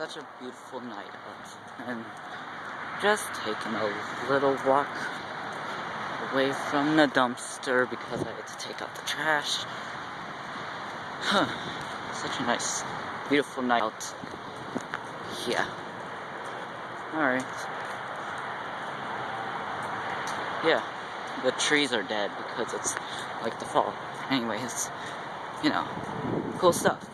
such a beautiful night out. And just taking a little walk away from the dumpster because I had to take out the trash. Huh. Such a nice, beautiful night out. Yeah. Alright. Yeah. The trees are dead because it's like the fall. Anyways, you know, cool stuff.